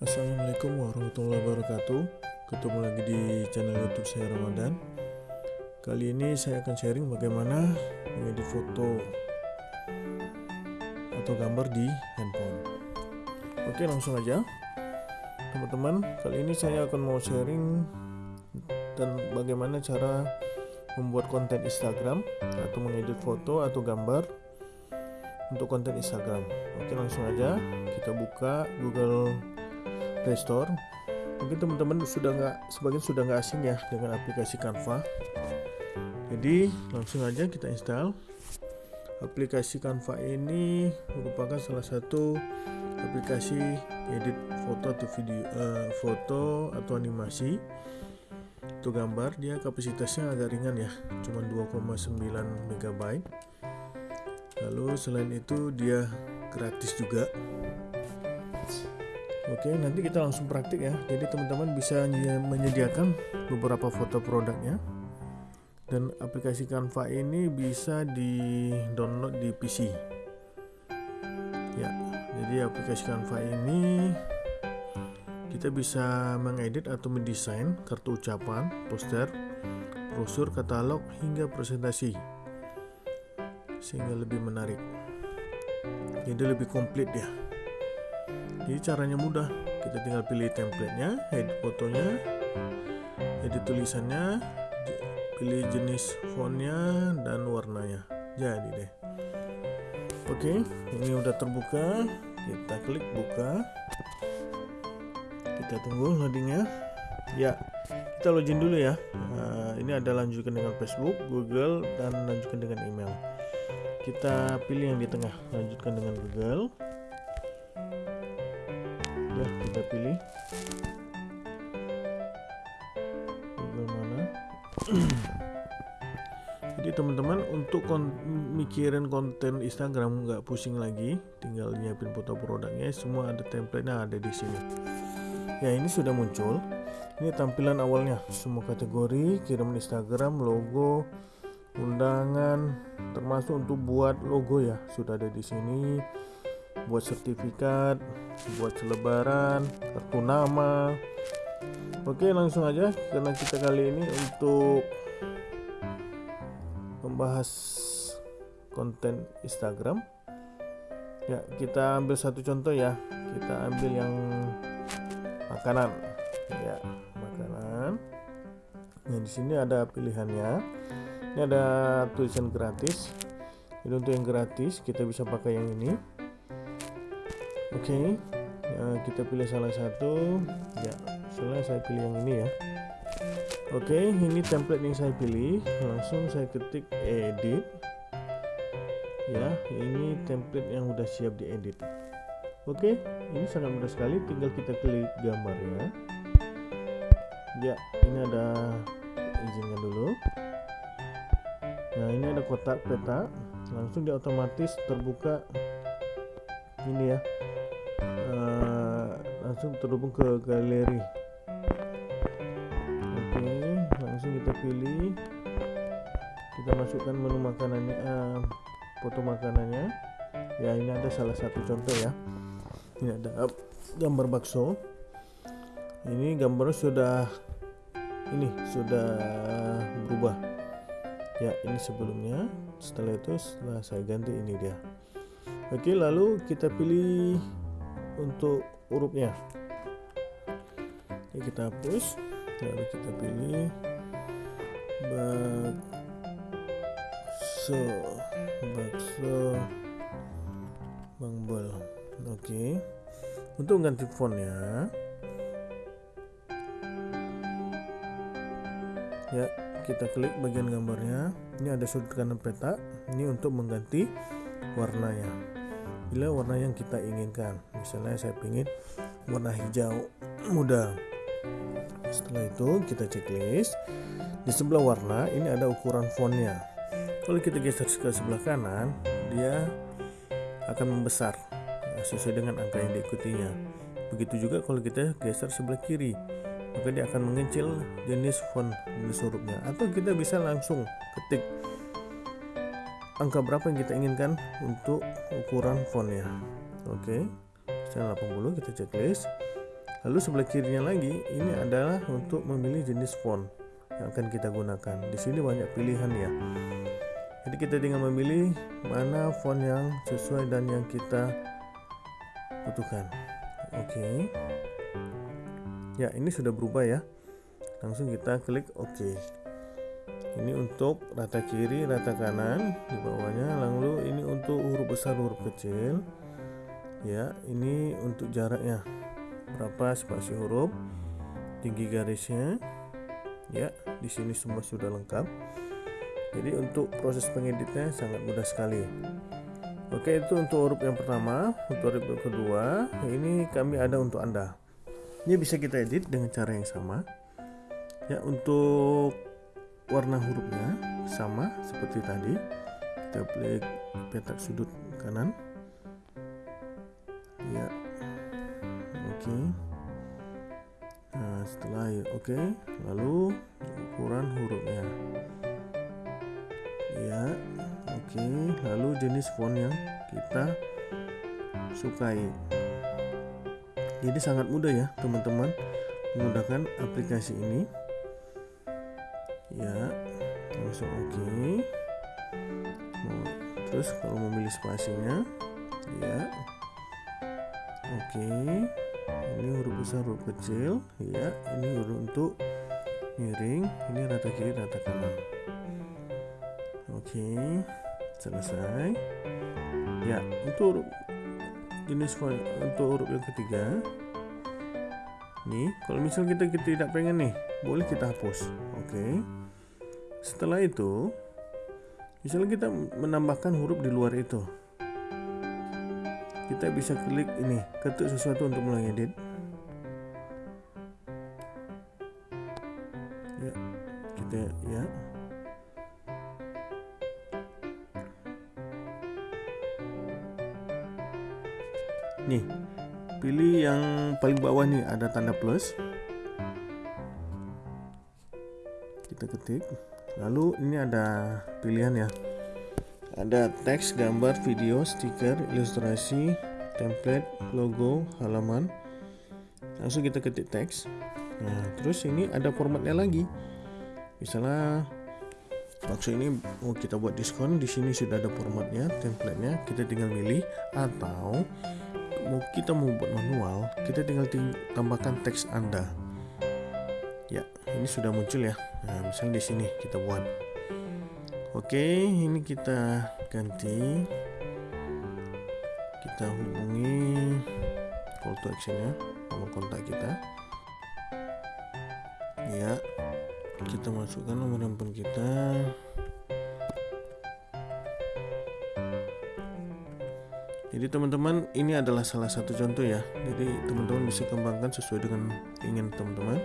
Assalamualaikum warahmatullahi wabarakatuh. Ketemu lagi di channel youtube saya Ramadan. Kali ini saya akan sharing bagaimana mengedit foto atau gambar di handphone. Oke langsung aja. Teman-teman kali ini saya akan mau sharing Dan bagaimana cara membuat konten Instagram Atau mengedit foto atau gambar untuk konten Instagram. Oke langsung aja. Kita buka Google Play Store. Mungkin teman-teman sudah nggak sebagian sudah nggak asing ya dengan aplikasi Canva. Jadi langsung aja kita install. Aplikasi Canva ini merupakan salah satu aplikasi edit foto atau video uh, foto atau animasi. Untuk gambar dia kapasitasnya agak ringan ya cuma 2,9 MB lalu selain itu dia gratis juga Oke, nanti kita langsung praktik ya. Jadi teman-teman bisa menyediakan beberapa foto produknya. Dan aplikasi Canva ini bisa di-download di PC. Ya, jadi aplikasi Canva ini kita bisa mengedit atau mendesain kartu ucapan, poster, brosur, katalog hingga presentasi. Sehingga lebih menarik. Jadi lebih komplit ya jadi caranya mudah. Kita tinggal pilih templatenya edit fotonya edit tulisannya pilih jenis fontnya dan warnanya. Jadi deh. Oke ini udah terbuka. Kita klik buka. Kita tunggu loadingnya. Ya kita login dulu ya. Nah, ini ada lanjutkan dengan Facebook Google dan lanjutkan dengan email. Kita pilih yang di tengah. Lanjutkan dengan Google sudah kita pilih. Google mana? Jadi teman-teman untuk kon mikirin konten Instagram nggak pusing lagi tinggal nyiapin foto produknya semua ada template-nya ada di sini. Ya ini sudah muncul. Ini tampilan awalnya. Semua kategori kirim Instagram logo undangan termasuk untuk buat logo ya. Sudah ada di sini buat sertifikat buat selebaran kartu nama. Oke langsung aja karena kita kali ini untuk membahas konten Instagram. Ya kita ambil satu contoh ya. Kita ambil yang makanan. Ya makanan. Nah di sini ada pilihannya. Ini ada tulisan gratis. Jadi untuk yang gratis kita bisa pakai yang ini oke okay. ya, kita pilih salah satu. Ya misalnya saya pilih yang ini ya. Oke okay, ini template yang saya pilih. Langsung saya ketik edit. Ya ini template yang udah siap diedit. Oke okay, ini sangat mudah sekali. Tinggal kita klik gambarnya ya. Ini ada izinkan dulu. Nah ini ada kotak peta. Langsung dia otomatis terbuka. Ini ya langsung terhubung ke galeri. Oke langsung kita pilih. Kita masukkan menu makanannya uh, foto makanannya. Ya ini ada salah satu contoh ya. Ini ada gambar bakso. Ini gambarnya sudah ini sudah berubah. Ya ini sebelumnya. Setelah itu setelah saya ganti ini dia. Oke lalu kita pilih untuk hurufnya. Oke, kita hapus lalu kita pilih bakso bakso bangbol. Oke. Untuk ganti fontnya ya. Kita klik bagian gambarnya. Ini ada sudut kanan peta ini untuk mengganti warnanya. Bila warna yang kita inginkan misalnya saya ingin warna hijau muda setelah itu kita checklist. Di sebelah warna ini ada ukuran fontnya. Kalau kita geser ke sebelah kanan dia akan membesar sesuai dengan angka yang diikutinya. Begitu juga kalau kita geser sebelah kiri maka dia akan mengecil jenis font jenis hurufnya. Atau kita bisa langsung ketik angka berapa yang kita inginkan untuk ukuran fontnya. Oke. okay. 80 kita checklist. Lalu sebelah kirinya lagi ini adalah untuk memilih jenis font yang akan kita gunakan. Di sini banyak pilihan ya. Jadi kita tinggal memilih mana font yang sesuai dan yang kita butuhkan. Oke. Ya ini sudah berubah ya. Langsung kita klik OK. Ini untuk rata kiri rata kanan di bawahnya. Lalu ini untuk huruf besar huruf kecil ya ini untuk jaraknya. Berapa? Spasi huruf. Tinggi garisnya. Ya di sini semua sudah lengkap. Jadi untuk proses pengeditnya sangat mudah sekali. Oke itu untuk huruf yang pertama. Untuk huruf yang kedua ini kami ada untuk anda. Ini bisa kita edit dengan cara yang sama. Ya untuk warna hurufnya sama seperti tadi. Kita klik petak sudut kanan ya oke okay. nah setelah ya oke okay. lalu ukuran hurufnya ya oke okay. lalu jenis font yang kita sukai jadi sangat mudah ya teman-teman menggunakan aplikasi ini ya langsung oke okay. terus kalau memilih spasinya ya oke okay. ini huruf besar huruf kecil. Ya ini huruf untuk miring. Ini rata kiri rata kanan. Oke okay. selesai. Ya untuk huruf jenis untuk huruf yang ketiga. Nih kalau misal kita, kita tidak pengen nih boleh kita hapus. Oke. Okay setelah itu misalnya kita menambahkan huruf di luar itu kita bisa klik ini ketuk sesuatu untuk mulai edit ya kita ya. Nih pilih yang paling bawah nih ada tanda plus. Kita ketik. Lalu ini ada pilihan ya ada teks gambar video stiker ilustrasi template logo halaman. Langsung kita ketik teks. Nah terus ini ada formatnya lagi. Misalnya maksud ini mau kita buat diskon di sini sudah ada formatnya templatenya. Kita tinggal milih atau mau kita mau buat manual kita tinggal tambahkan teks anda. Ya ini sudah muncul ya. Nah misalnya di sini kita buat oke ini kita ganti. Kita hubungi call to actionnya nomor kontak kita. Ya kita masukkan nomor handphone kita. Jadi teman-teman ini adalah salah satu contoh ya. Jadi teman-teman bisa kembangkan sesuai dengan ingin teman-teman.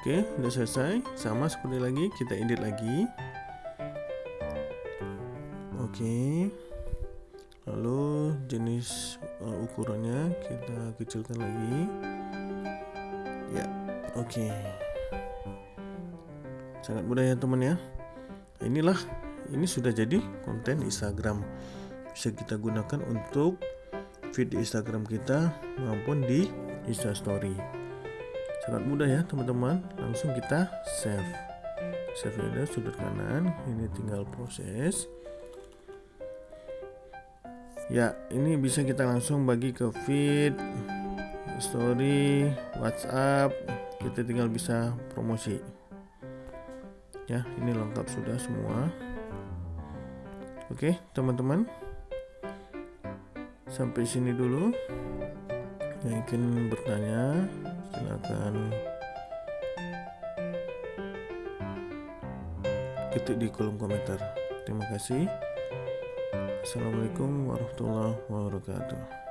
Oke, udah selesai. Sama seperti lagi, kita edit lagi. Oke. Lalu jenis uh, ukurannya kita kecilkan lagi. Ya, oke. Sangat mudah ya teman ya. Inilah ini sudah jadi konten Instagram. Bisa kita gunakan untuk feed di Instagram kita maupun di Instastory sangat mudah ya teman-teman langsung kita save save ada sudut kanan ini tinggal proses ya ini bisa kita langsung bagi ke feed story whatsapp. Kita tinggal bisa promosi. Ya ini lengkap sudah semua. Oke teman-teman. Sampai sini dulu. Yang ingin bertanya silakan ketik di kolom komentar. Terima kasih assalamualaikum warahmatullahi wabarakatuh